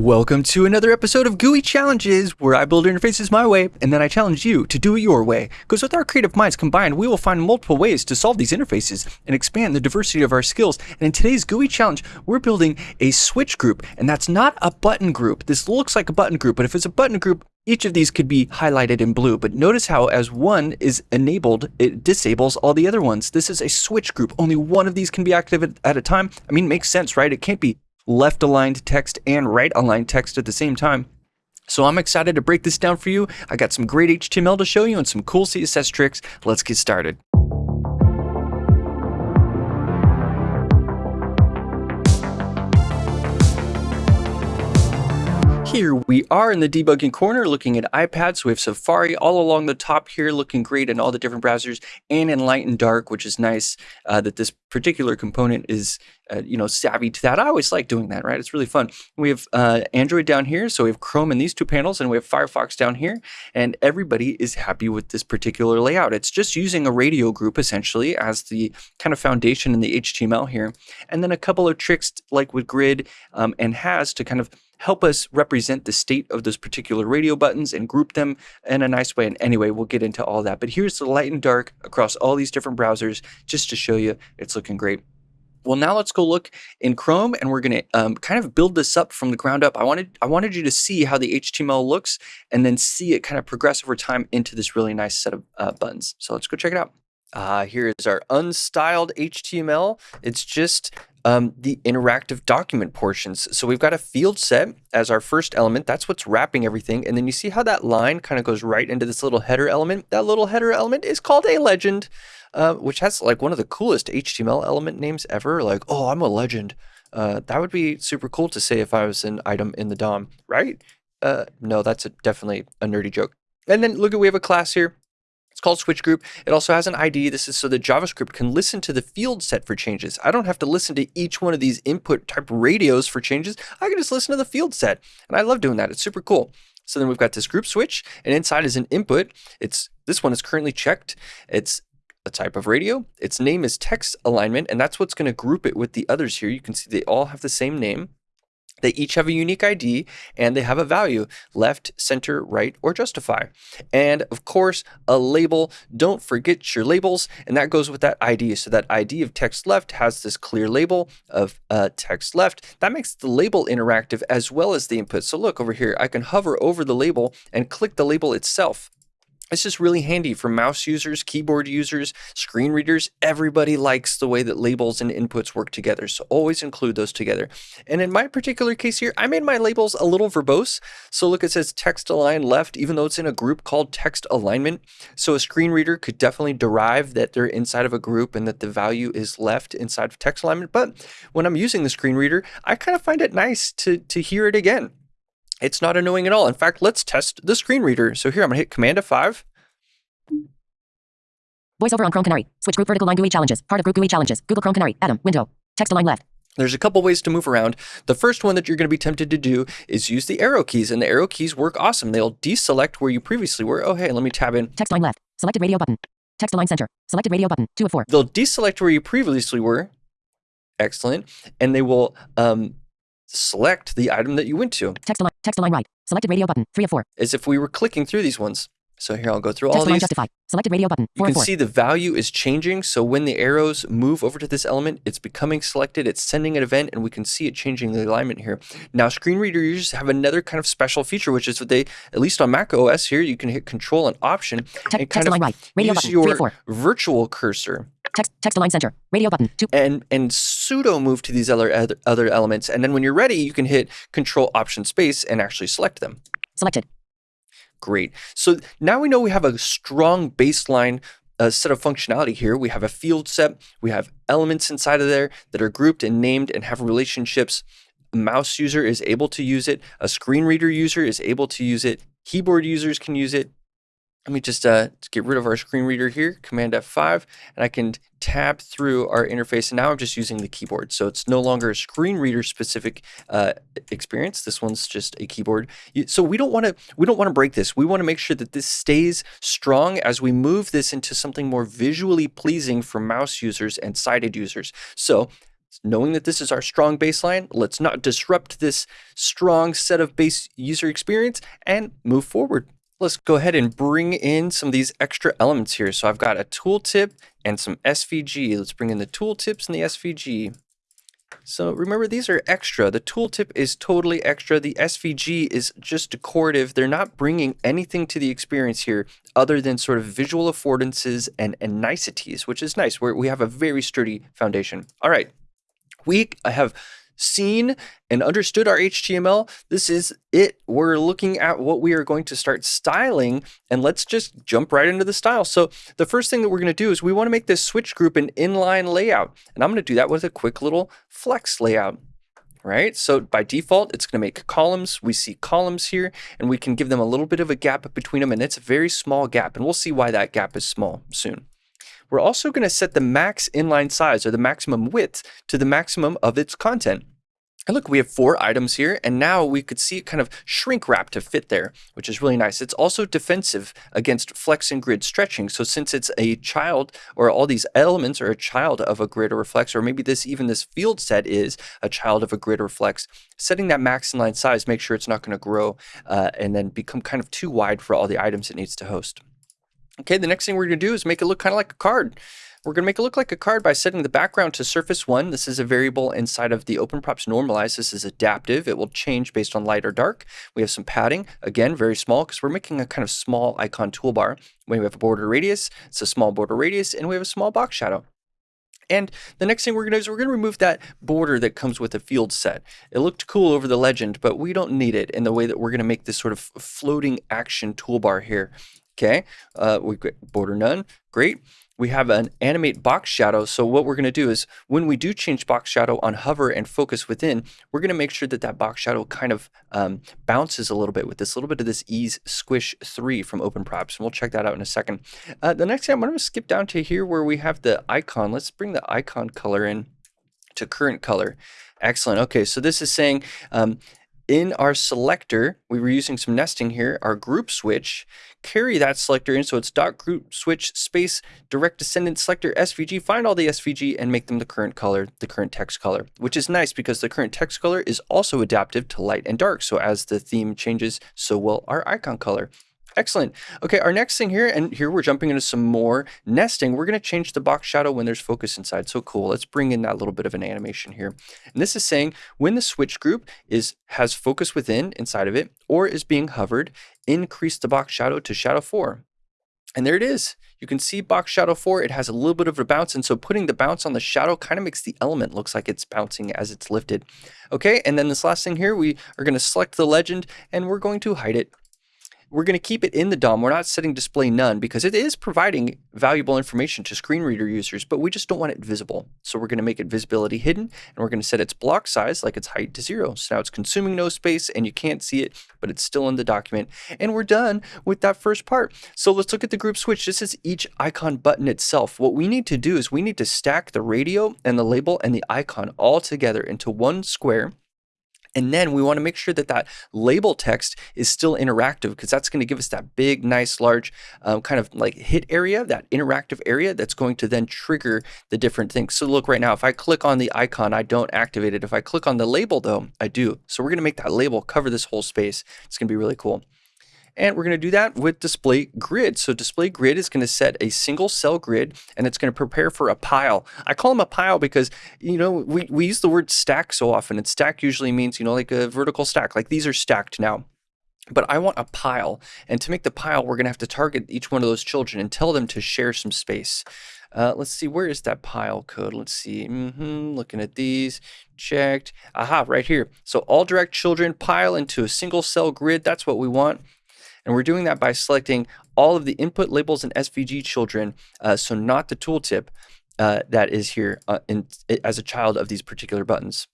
Welcome to another episode of GUI Challenges, where I build interfaces my way and then I challenge you to do it your way. Because with our creative minds combined, we will find multiple ways to solve these interfaces and expand the diversity of our skills. And in today's GUI challenge, we're building a switch group, and that's not a button group. This looks like a button group, but if it's a button group, each of these could be highlighted in blue, but notice how as one is enabled, it disables all the other ones. This is a switch group. Only one of these can be active at a time. I mean, makes sense, right? It can't be left aligned text and right aligned text at the same time. So I'm excited to break this down for you. I got some great HTML to show you and some cool CSS tricks. Let's get started. Here we are in the debugging corner looking at iPads. We have Safari all along the top here looking great in all the different browsers and in light and dark, which is nice uh, that this particular component is, uh, you know, savvy to that. I always like doing that, right? It's really fun. We have uh, Android down here. So we have Chrome in these two panels and we have Firefox down here. And everybody is happy with this particular layout. It's just using a radio group essentially as the kind of foundation in the HTML here. And then a couple of tricks like with grid um, and has to kind of help us represent the state of those particular radio buttons and group them in a nice way. And anyway, we'll get into all that. But here's the light and dark across all these different browsers just to show you it's looking great. Well, now let's go look in Chrome and we're going to um, kind of build this up from the ground up. I wanted, I wanted you to see how the HTML looks and then see it kind of progress over time into this really nice set of uh, buttons. So let's go check it out. Uh, here is our unstyled HTML. It's just um, the interactive document portions. So we've got a field set as our first element. That's what's wrapping everything. And then you see how that line kind of goes right into this little header element. That little header element is called a legend, uh, which has like one of the coolest HTML element names ever. Like, oh, I'm a legend. Uh, that would be super cool to say if I was an item in the DOM, right? Uh, no, that's a, definitely a nerdy joke. And then look at, we have a class here. It's called switch group. It also has an ID. This is so that JavaScript can listen to the field set for changes. I don't have to listen to each one of these input type radios for changes. I can just listen to the field set. And I love doing that. It's super cool. So then we've got this group switch and inside is an input. It's this one is currently checked. It's a type of radio. Its name is text alignment, and that's what's going to group it with the others here. You can see they all have the same name. They each have a unique ID and they have a value left, center, right, or justify. And of course, a label. Don't forget your labels. And that goes with that ID. So that ID of text left has this clear label of uh, text left. That makes the label interactive as well as the input. So look over here, I can hover over the label and click the label itself. It's is really handy for mouse users, keyboard users, screen readers. Everybody likes the way that labels and inputs work together. So always include those together. And in my particular case here, I made my labels a little verbose. So look, it says text align left, even though it's in a group called text alignment. So a screen reader could definitely derive that they're inside of a group and that the value is left inside of text alignment. But when I'm using the screen reader, I kind of find it nice to, to hear it again. It's not annoying at all. In fact, let's test the screen reader. So here I'm gonna hit Command F5. VoiceOver on Chrome Canary. Switch group vertical line GUI challenges. Part of group GUI challenges. Google Chrome Canary. Adam. Window. Text align left. There's a couple ways to move around. The first one that you're going to be tempted to do is use the arrow keys, and the arrow keys work awesome. They'll deselect where you previously were. Oh, hey, let me tab in. Text line left. Selected radio button. Text align center. Selected radio button. Two of four. They'll deselect where you previously were. Excellent. And they will um, select the item that you went to. Text align. Text align right. Selected radio button. Three of four. As if we were clicking through these ones. So here I'll go through Text all these. justify. Selected radio button. You can four. see the value is changing. So when the arrows move over to this element, it's becoming selected, it's sending an event, and we can see it changing the alignment here. Now, screen reader users have another kind of special feature, which is that they, at least on Mac OS here, you can hit Control and Option Te- and kind of right. Radio use button. Your virtual cursor Text text align center. Radio button. Two. and and pseudo move to these other- other elements. And then when you're ready, you can hit Control Option Space and actually select them. Selected. Great. So now we know we have a strong baseline uh, set of functionality here. We have a field set. We have elements inside of there that are grouped and named and have relationships. A mouse user is able to use it. A screen reader user is able to use it. Keyboard users can use it. Let me just uh, get rid of our screen reader here, Command F5, and I can tab through our interface. And now I'm just using the keyboard. So it's no longer a screen reader specific uh, experience. This one's just a keyboard. So we don't want to we don't want to break this. We want to make sure that this stays strong as we move this into something more visually pleasing for mouse users and sighted users. So knowing that this is our strong baseline, let's not disrupt this strong set of base user experience and move forward. Let's go ahead and bring in some of these extra elements here. So I've got a tooltip and some SVG. Let's bring in the tooltips and the SVG. So remember, these are extra. The tooltip is totally extra. The SVG is just decorative. They're not bringing anything to the experience here other than sort of visual affordances and, and niceties, which is nice. Where we have a very sturdy foundation. All right, we have seen and understood our HTML, this is it. We're looking at what we are going to start styling and let's just jump right into the style. So the first thing that we're going to do is we want to make this switch group an inline layout. And I'm going to do that with a quick little flex layout right? So by default, it's going to make columns. We see columns here, and we can give them a little bit of a gap between them, and it's a very small gap, and we'll see why that gap is small soon. We're also going to set the max inline size, or the maximum width, to the maximum of its content. And look, we have four items here, and now we could see it kind of shrink wrap to fit there, which is really nice. It's also defensive against flex and grid stretching. So since it's a child, or all these elements are a child of a grid or flex, or maybe this even this field set is a child of a grid or flex, setting that max inline size, make sure it's not going to grow uh, and then become kind of too wide for all the items it needs to host. Okay, the next thing we're going to do is make it look kind of like a card. We're going to make it look like a card by setting the background to surface 1. This is a variable inside of the OpenProps normalize. This is adaptive. It will change based on light or dark. We have some padding, again, very small because we're making a kind of small icon toolbar. We have a border radius, it's a small border radius, and we have a small box shadow. And the next thing we're going to do is we're going to remove that border that comes with a field set. It looked cool over the legend, but we don't need it in the way that we're going to make this sort of floating action toolbar here. Okay, uh, we get border none, great we have an animate box shadow. So what we're going to do is when we do change box shadow on hover and focus within, we're going to make sure that that box shadow kind of um, bounces a little bit with this little bit of this ease squish 3 from OpenProps. And we'll check that out in a second. Uh, the next thing I'm going to skip down to here where we have the icon. Let's bring the icon color in to current color. Excellent. Okay, so this is saying um, in our selector, we were using some nesting here, our group switch, carry that selector in. So it's dot group switch space direct descendant selector SVG, find all the SVG and make them the current color, the current text color, which is nice because the current text color is also adaptive to light and dark. So as the theme changes, so will our icon color. Excellent. Okay, our next thing here, and here we're jumping into some more nesting. We're going to change the box shadow when there's focus inside. So cool. Let's bring in that little bit of an animation here. And this is saying when the switch group is has focus within inside of it or is being hovered, increase the box shadow to shadow 4. And there it is. You can see box shadow 4, it has a little bit of a bounce. And so putting the bounce on the shadow kind of makes the element looks like it's bouncing as it's lifted. Okay, and then this last thing here, we are going to select the legend and we're going to hide it we're going to keep it in the DOM. We're not setting display none because it is providing valuable information to screen reader users, but we just don't want it visible. So we're going to make it visibility hidden and we're going to set its block size like its height to zero. So now it's consuming no space and you can't see it, but it's still in the document. And we're done with that first part. So let's look at the group switch. This is each icon button itself. What we need to do is we need to stack the radio and the label and the icon all together into one square and then we want to make sure that that label text is still interactive because that's going to give us that big, nice, large um, kind of like hit area, that interactive area that's going to then trigger the different things. So look right now, if I click on the icon, I don't activate it. If I click on the label though, I do. So we're going to make that label cover this whole space. It's going to be really cool. And we're going to do that with display grid. So display grid is going to set a single cell grid and it's going to prepare for a pile. I call them a pile because, you know, we, we use the word stack so often and stack usually means, you know, like a vertical stack, like these are stacked now. But I want a pile. And to make the pile, we're going to have to target each one of those children and tell them to share some space. Uh, let's see, where is that pile code? Let's see. Mm-hmm, looking at these, checked. Aha, right here. So all direct children pile into a single cell grid. That's what we want. And we're doing that by selecting all of the input labels and SVG children, uh, so not the tooltip uh, that is here uh, in, as a child of these particular buttons.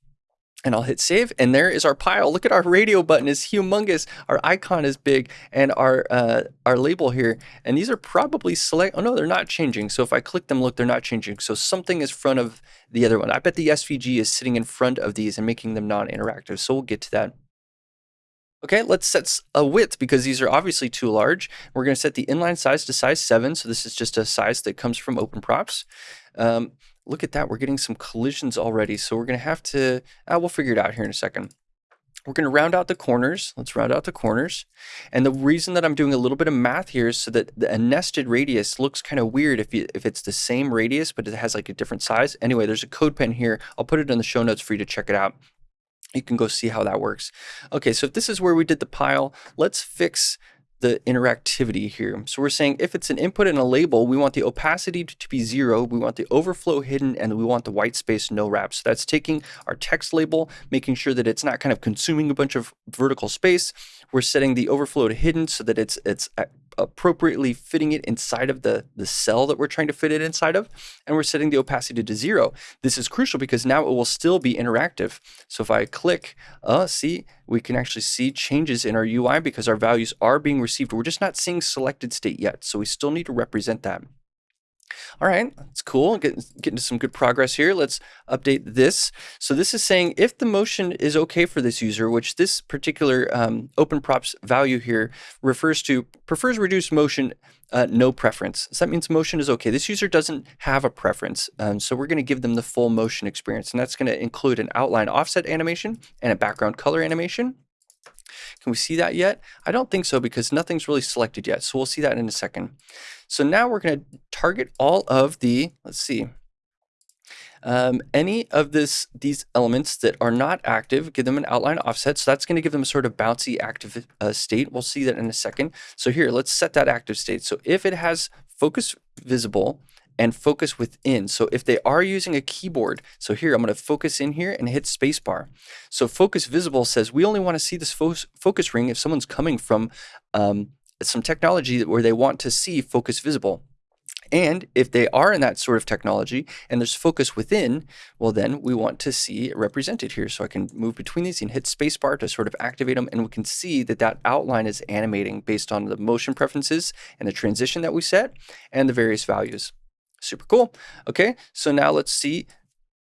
And I'll hit save, and there is our pile. Look at our radio button is humongous. Our icon is big, and our uh, our label here. And these are probably select. Oh no, they're not changing. So if I click them, look, they're not changing. So something is front of the other one. I bet the SVG is sitting in front of these and making them non-interactive. So we'll get to that. Okay, let's set a width because these are obviously too large. We're going to set the inline size to size 7. So this is just a size that comes from OpenProps. Um, look at that. We're getting some collisions already. So we're going to have to, uh, we'll figure it out here in a second. We're going to round out the corners. Let's round out the corners. And the reason that I'm doing a little bit of math here is so that the, a nested radius looks kind of weird if, you, if it's the same radius, but it has like a different size. Anyway, there's a CodePen here. I'll put it in the show notes for you to check it out. You can go see how that works. Okay, so if this is where we did the pile, let's fix the interactivity here. So we're saying if it's an input and a label, we want the opacity to be zero, we want the overflow hidden, and we want the white space no wrap. So that's taking our text label, making sure that it's not kind of consuming a bunch of vertical space. We're setting the overflow to hidden so that it's it's appropriately fitting it inside of the, the cell that we're trying to fit it inside of. And we're setting the opacity to zero. This is crucial because now it will still be interactive. So if I click, uh, see, we can actually see changes in our UI because our values are being received. We're just not seeing selected state yet. So we still need to represent that. All right, that's cool. Getting, getting to some good progress here. Let's update this. So this is saying if the motion is okay for this user, which this particular um, open props value here refers to prefers reduced motion, uh, no preference. So that means motion is okay. This user doesn't have a preference. Um, so we're going to give them the full motion experience. And that's going to include an outline offset animation and a background color animation. Can we see that yet? I don't think so because nothing's really selected yet. So we'll see that in a second. So now we're going to target all of the, let's see, um, any of this these elements that are not active, give them an outline offset. So that's going to give them a sort of bouncy active uh, state. We'll see that in a second. So here, let's set that active state. So if it has focus visible and focus within. So if they are using a keyboard, so here I'm going to focus in here and hit spacebar. So focus visible says we only want to see this fo focus ring if someone's coming from um, some technology where they want to see focus visible. And if they are in that sort of technology and there's focus within, well, then we want to see it represented here. So I can move between these and hit spacebar to sort of activate them. And we can see that that outline is animating based on the motion preferences and the transition that we set and the various values. Super cool. Okay, so now let's see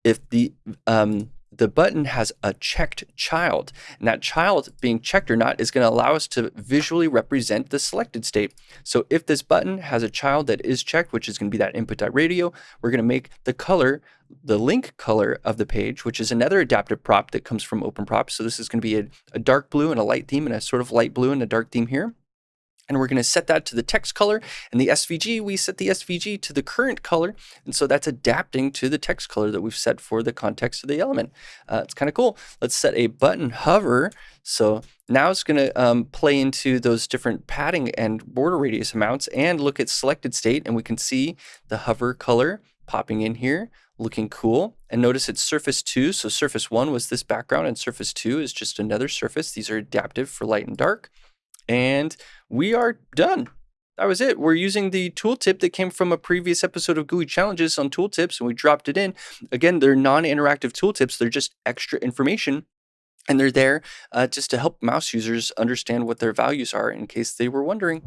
if the um, the button has a checked child. And that child being checked or not is going to allow us to visually represent the selected state. So if this button has a child that is checked, which is going to be that input.radio, we're going to make the color, the link color of the page, which is another adaptive prop that comes from OpenProp. So this is going to be a, a dark blue and a light theme and a sort of light blue and a dark theme here. And we're going to set that to the text color. And the SVG, we set the SVG to the current color. And so that's adapting to the text color that we've set for the context of the element. Uh, it's kind of cool. Let's set a button hover. So now it's going to um, play into those different padding and border radius amounts and look at selected state. And we can see the hover color popping in here looking cool. And notice it's surface 2. So surface 1 was this background and surface 2 is just another surface. These are adaptive for light and dark. And we are done. That was it. We're using the tooltip that came from a previous episode of GUI Challenges on tooltips, and we dropped it in. Again, they're non-interactive tooltips. They're just extra information, and they're there uh, just to help mouse users understand what their values are in case they were wondering.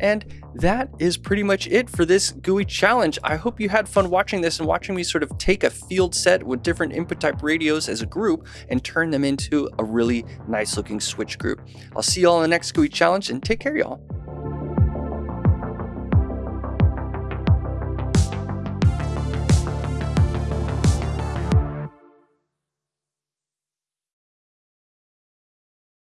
And that is pretty much it for this GUI challenge. I hope you had fun watching this and watching me sort of take a field set with different input type radios as a group and turn them into a really nice looking switch group. I'll see you all in the next GUI challenge and take care y'all.